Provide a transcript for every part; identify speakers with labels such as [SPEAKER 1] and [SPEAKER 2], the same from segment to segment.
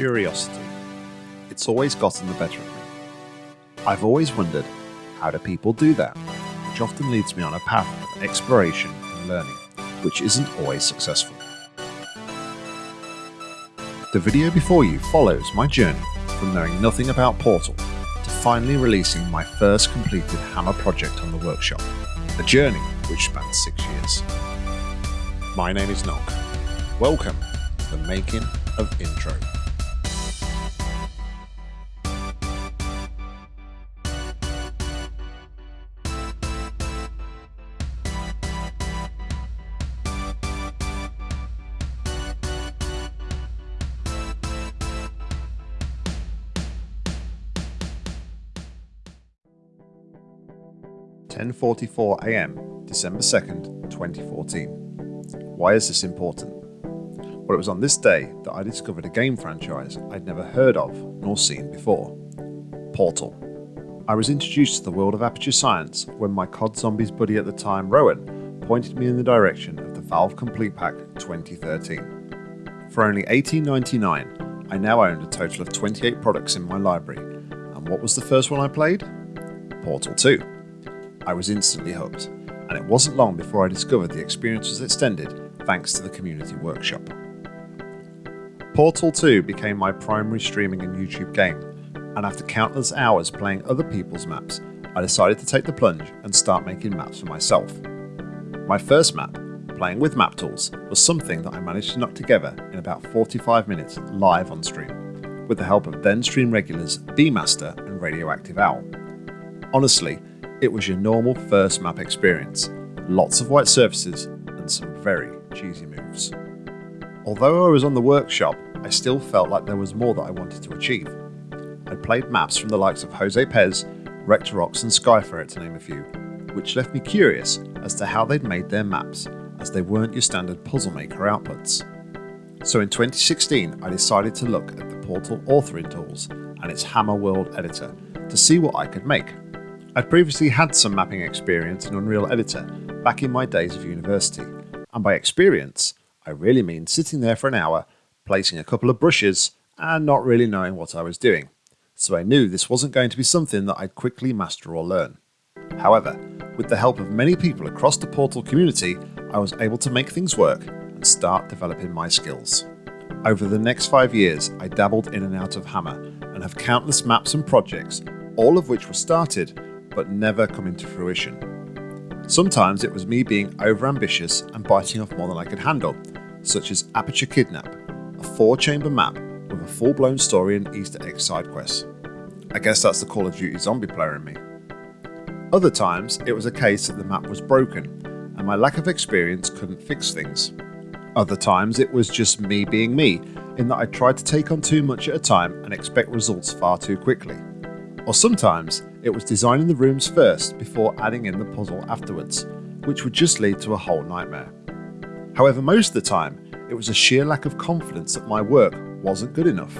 [SPEAKER 1] Curiosity. It's always gotten the better of me. I've always wondered, how do people do that? Which often leads me on a path of exploration and learning, which isn't always successful. The video before you follows my journey from knowing nothing about Portal to finally releasing my first completed Hammer project on the workshop, a journey which spans six years. My name is Nog. Welcome to the making of Intro. Ten forty-four AM, December second, twenty fourteen. Why is this important? Well, it was on this day that I discovered a game franchise I'd never heard of nor seen before Portal. I was introduced to the world of Aperture Science when my COD Zombies buddy at the time, Rowan, pointed me in the direction of the Valve Complete Pack 2013. For only $18.99, I now owned a total of 28 products in my library, and what was the first one I played? Portal 2. I was instantly hooked, and it wasn't long before I discovered the experience was extended thanks to the community workshop. Portal 2 became my primary streaming and YouTube game, and after countless hours playing other people's maps, I decided to take the plunge and start making maps for myself. My first map, playing with map tools, was something that I managed to knock together in about 45 minutes live on stream, with the help of then stream regulars Master and Radioactive Owl. Honestly, it was your normal first map experience, lots of white surfaces and some very cheesy moves. Although I was on the workshop, I still felt like there was more that I wanted to achieve. I played maps from the likes of Jose Pez, Rectorox and Skyferret to name a few, which left me curious as to how they'd made their maps, as they weren't your standard puzzle maker outputs. So in 2016 I decided to look at the Portal authoring tools and its Hammer World editor to see what I could make. I'd previously had some mapping experience in Unreal Editor back in my days of university, and by experience I really mean sitting there for an hour, placing a couple of brushes and not really knowing what I was doing, so I knew this wasn't going to be something that I'd quickly master or learn. However, with the help of many people across the Portal community, I was able to make things work and start developing my skills. Over the next five years, I dabbled in and out of Hammer and have countless maps and projects, all of which were started but never come into fruition. Sometimes it was me being overambitious and biting off more than I could handle, such as Aperture Kidnap, a four chamber map with a full blown story and Easter egg side quests. I guess that's the Call of Duty zombie player in me. Other times it was a case that the map was broken and my lack of experience couldn't fix things. Other times it was just me being me, in that I tried to take on too much at a time and expect results far too quickly. Or sometimes it was designing the rooms first before adding in the puzzle afterwards, which would just lead to a whole nightmare. However, most of the time, it was a sheer lack of confidence that my work wasn't good enough.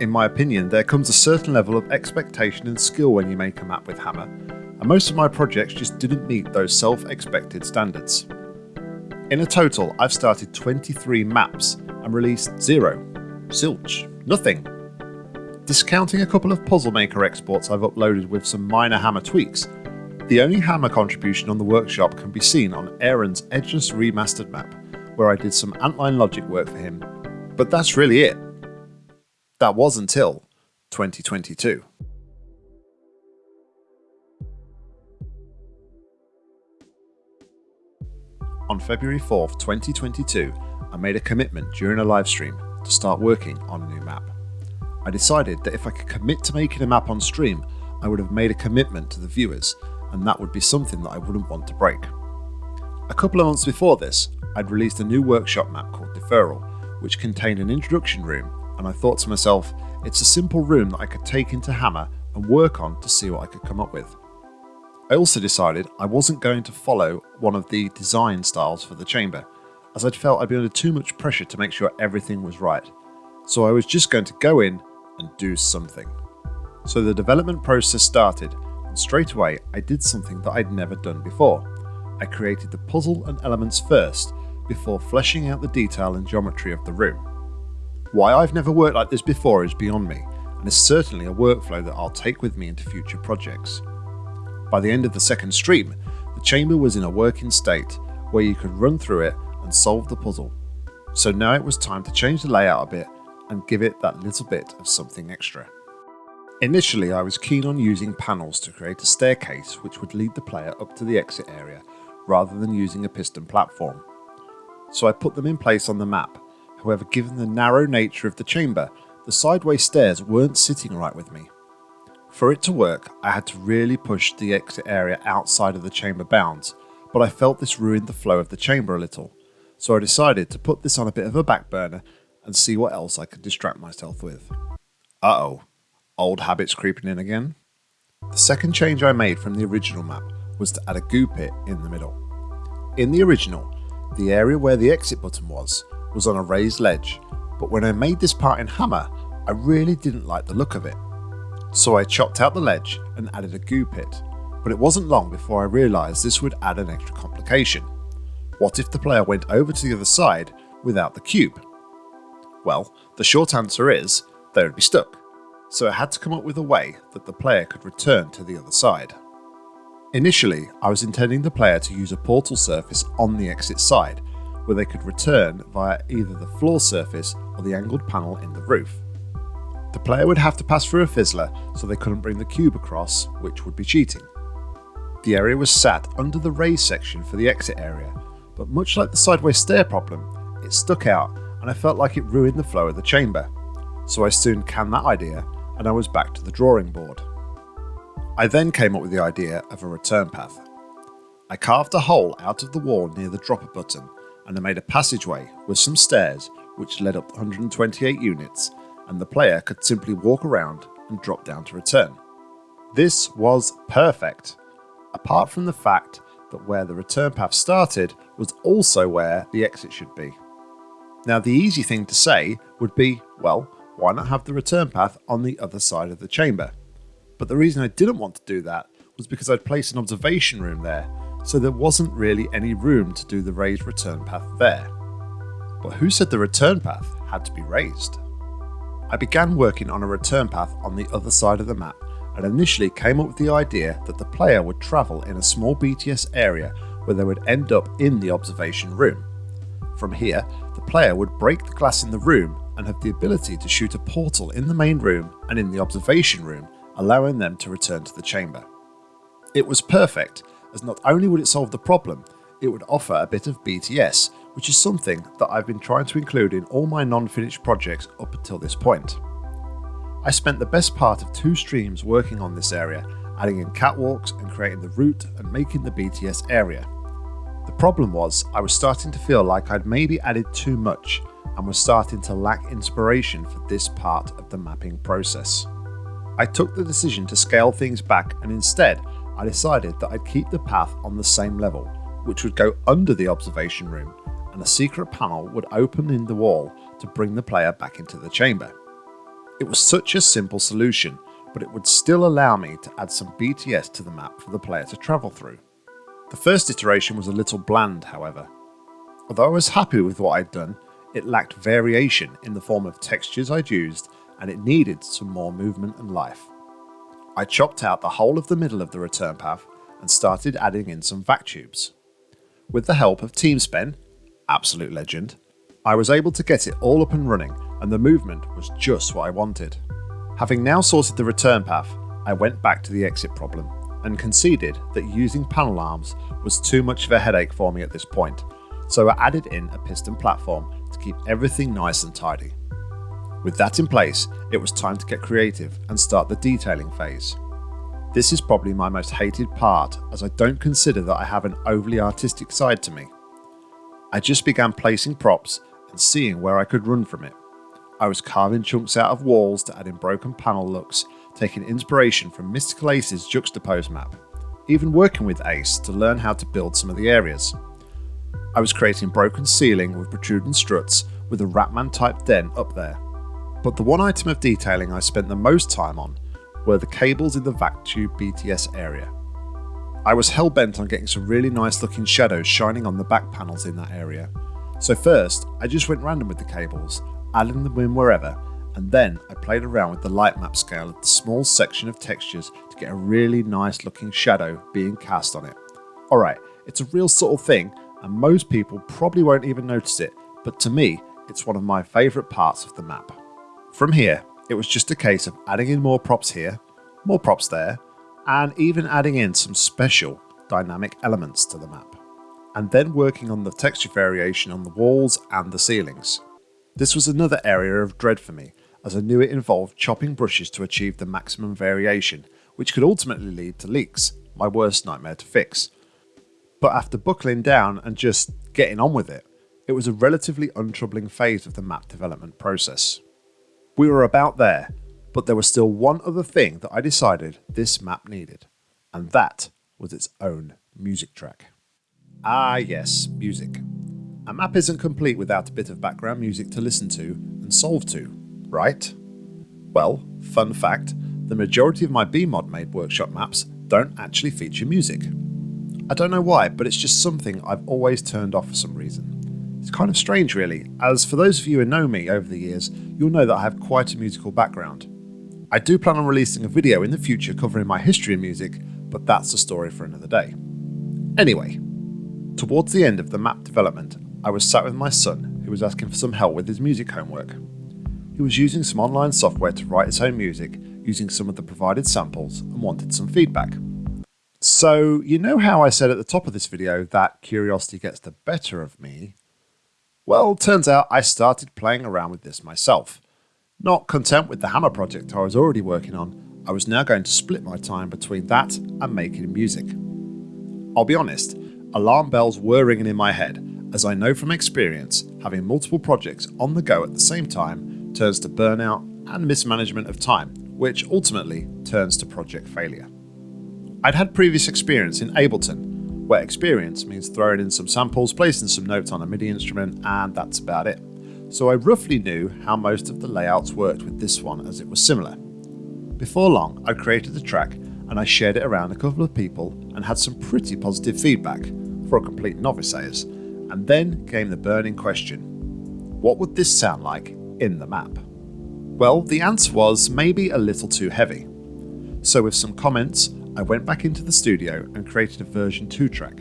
[SPEAKER 1] In my opinion, there comes a certain level of expectation and skill when you make a map with Hammer, and most of my projects just didn't meet those self-expected standards. In a total, I've started 23 maps and released zero. Zilch. Nothing. Discounting a couple of Puzzle Maker exports I've uploaded with some minor Hammer tweaks, the only Hammer contribution on the workshop can be seen on Aaron's Edgeless Remastered map, where I did some Antline logic work for him, but that's really it. That was until 2022. On February 4th, 2022, I made a commitment during a livestream to start working on a new map. I decided that if I could commit to making a map on stream, I would have made a commitment to the viewers, and that would be something that I wouldn't want to break. A couple of months before this, I'd released a new workshop map called Deferral, which contained an introduction room, and I thought to myself, it's a simple room that I could take into Hammer and work on to see what I could come up with. I also decided I wasn't going to follow one of the design styles for the chamber, as I'd felt I'd be under too much pressure to make sure everything was right. So I was just going to go in and do something. So the development process started, and straight away I did something that I'd never done before. I created the puzzle and elements first, before fleshing out the detail and geometry of the room. Why I've never worked like this before is beyond me, and is certainly a workflow that I'll take with me into future projects. By the end of the second stream, the chamber was in a working state where you could run through it and solve the puzzle. So now it was time to change the layout a bit and give it that little bit of something extra. Initially I was keen on using panels to create a staircase which would lead the player up to the exit area rather than using a piston platform. So I put them in place on the map, however given the narrow nature of the chamber, the sideways stairs weren't sitting right with me. For it to work, I had to really push the exit area outside of the chamber bounds, but I felt this ruined the flow of the chamber a little, so I decided to put this on a bit of a back burner and see what else I could distract myself with. Uh oh, old habits creeping in again? The second change I made from the original map was to add a goo pit in the middle. In the original, the area where the exit button was, was on a raised ledge, but when I made this part in Hammer, I really didn't like the look of it. So I chopped out the ledge and added a goo pit, but it wasn't long before I realised this would add an extra complication. What if the player went over to the other side without the cube? Well, the short answer is they would be stuck, so I had to come up with a way that the player could return to the other side. Initially, I was intending the player to use a portal surface on the exit side, where they could return via either the floor surface or the angled panel in the roof. The player would have to pass through a fizzler so they couldn't bring the cube across, which would be cheating. The area was sat under the raised section for the exit area, but much like the sideways stair problem, it stuck out and I felt like it ruined the flow of the chamber. So I soon canned that idea and I was back to the drawing board. I then came up with the idea of a return path. I carved a hole out of the wall near the dropper button and I made a passageway with some stairs which led up 128 units and the player could simply walk around and drop down to return. This was perfect, apart from the fact that where the return path started was also where the exit should be. Now the easy thing to say would be, well, why not have the return path on the other side of the chamber? But the reason I didn't want to do that was because I'd placed an observation room there, so there wasn't really any room to do the raised return path there. But who said the return path had to be raised? I began working on a return path on the other side of the map and initially came up with the idea that the player would travel in a small BTS area where they would end up in the observation room. From here, player would break the glass in the room and have the ability to shoot a portal in the main room and in the observation room, allowing them to return to the chamber. It was perfect, as not only would it solve the problem, it would offer a bit of BTS, which is something that I've been trying to include in all my non-finished projects up until this point. I spent the best part of two streams working on this area, adding in catwalks and creating the route and making the BTS area. The problem was I was starting to feel like I'd maybe added too much and was starting to lack inspiration for this part of the mapping process. I took the decision to scale things back and instead I decided that I'd keep the path on the same level, which would go under the observation room and a secret panel would open in the wall to bring the player back into the chamber. It was such a simple solution, but it would still allow me to add some BTS to the map for the player to travel through. The first iteration was a little bland, however. Although I was happy with what I'd done, it lacked variation in the form of textures I'd used and it needed some more movement and life. I chopped out the whole of the middle of the return path and started adding in some vac tubes. With the help of TeamSpen, absolute legend, I was able to get it all up and running and the movement was just what I wanted. Having now sorted the return path, I went back to the exit problem and conceded that using panel arms was too much of a headache for me at this point, so I added in a piston platform to keep everything nice and tidy. With that in place, it was time to get creative and start the detailing phase. This is probably my most hated part as I don't consider that I have an overly artistic side to me. I just began placing props and seeing where I could run from it. I was carving chunks out of walls to add in broken panel looks, taking inspiration from Mystical Ace's Juxtapose map, even working with Ace to learn how to build some of the areas. I was creating broken ceiling with protruding struts with a Ratman type den up there. But the one item of detailing I spent the most time on were the cables in the vac tube BTS area. I was hell bent on getting some really nice looking shadows shining on the back panels in that area. So first, I just went random with the cables, adding them in wherever, and then I played around with the light map scale of the small section of textures to get a really nice looking shadow being cast on it. Alright, it's a real subtle thing, and most people probably won't even notice it, but to me, it's one of my favourite parts of the map. From here, it was just a case of adding in more props here, more props there, and even adding in some special dynamic elements to the map. And then working on the texture variation on the walls and the ceilings. This was another area of dread for me, as I knew it involved chopping brushes to achieve the maximum variation, which could ultimately lead to leaks, my worst nightmare to fix. But after buckling down and just getting on with it, it was a relatively untroubling phase of the map development process. We were about there, but there was still one other thing that I decided this map needed, and that was its own music track. Ah yes, music. A map isn't complete without a bit of background music to listen to and solve to, right? Well, fun fact, the majority of my BEEmod made workshop maps don't actually feature music. I don't know why, but it's just something I've always turned off for some reason. It's kind of strange really, as for those of you who know me over the years, you'll know that I have quite a musical background. I do plan on releasing a video in the future covering my history of music, but that's a story for another day. Anyway, towards the end of the map development, I was sat with my son who was asking for some help with his music homework. He was using some online software to write his own music using some of the provided samples and wanted some feedback. So, you know how I said at the top of this video that curiosity gets the better of me? Well, turns out I started playing around with this myself. Not content with the Hammer project I was already working on, I was now going to split my time between that and making music. I'll be honest, alarm bells were ringing in my head, as I know from experience, having multiple projects on the go at the same time turns to burnout and mismanagement of time, which ultimately turns to project failure. I'd had previous experience in Ableton, where experience means throwing in some samples, placing some notes on a MIDI instrument, and that's about it. So I roughly knew how most of the layouts worked with this one as it was similar. Before long, I created the track and I shared it around a couple of people and had some pretty positive feedback, for a complete novice sayers. And then came the burning question what would this sound like in the map? Well, the answer was maybe a little too heavy. So, with some comments, I went back into the studio and created a version 2 track.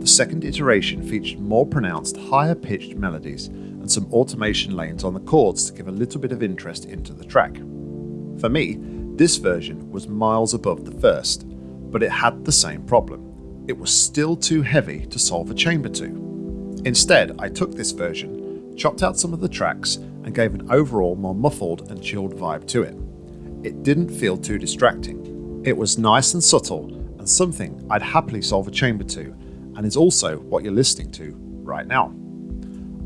[SPEAKER 1] The second iteration featured more pronounced, higher pitched melodies and some automation lanes on the chords to give a little bit of interest into the track. For me, this version was miles above the first, but it had the same problem. It was still too heavy to solve a chamber to. Instead, I took this version, chopped out some of the tracks, and gave an overall more muffled and chilled vibe to it. It didn't feel too distracting, it was nice and subtle, and something I'd happily solve a chamber to, and is also what you're listening to right now.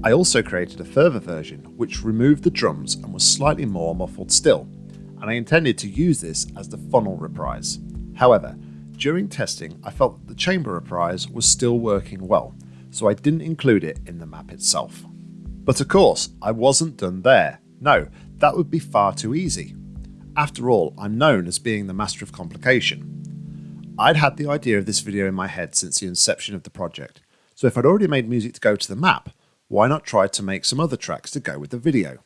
[SPEAKER 1] I also created a further version which removed the drums and was slightly more muffled still, and I intended to use this as the funnel reprise. However, during testing I felt that the chamber reprise was still working well, so I didn't include it in the map itself. But of course, I wasn't done there. No, that would be far too easy. After all, I'm known as being the master of complication. I'd had the idea of this video in my head since the inception of the project, so if I'd already made music to go to the map, why not try to make some other tracks to go with the video?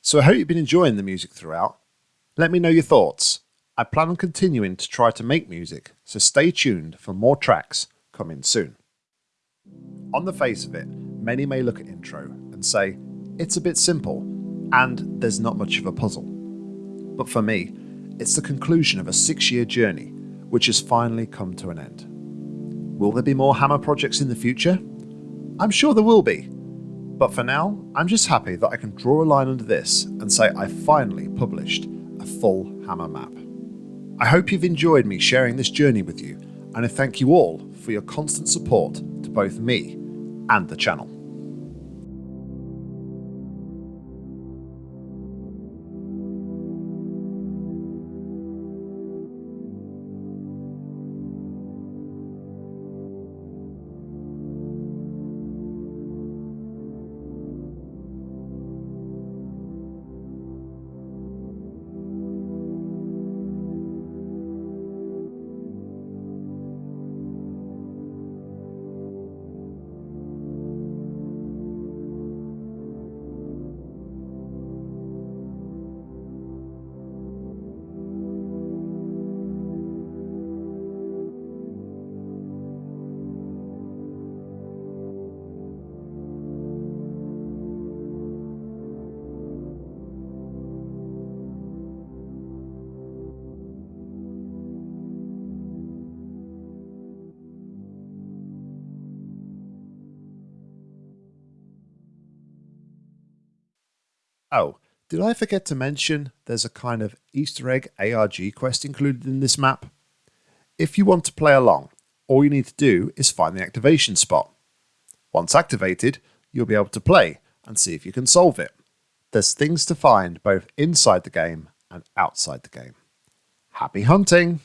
[SPEAKER 1] So I hope you've been enjoying the music throughout. Let me know your thoughts. I plan on continuing to try to make music, so stay tuned for more tracks coming soon. On the face of it, many may look at intro and say, it's a bit simple, and there's not much of a puzzle. But for me, it's the conclusion of a six year journey, which has finally come to an end. Will there be more Hammer projects in the future? I'm sure there will be. But for now, I'm just happy that I can draw a line under this and say I finally published a full Hammer map. I hope you've enjoyed me sharing this journey with you, and I thank you all for your constant support to both me and the channel. Oh, did I forget to mention there's a kind of Easter egg ARG quest included in this map? If you want to play along, all you need to do is find the activation spot. Once activated, you'll be able to play and see if you can solve it. There's things to find both inside the game and outside the game. Happy hunting!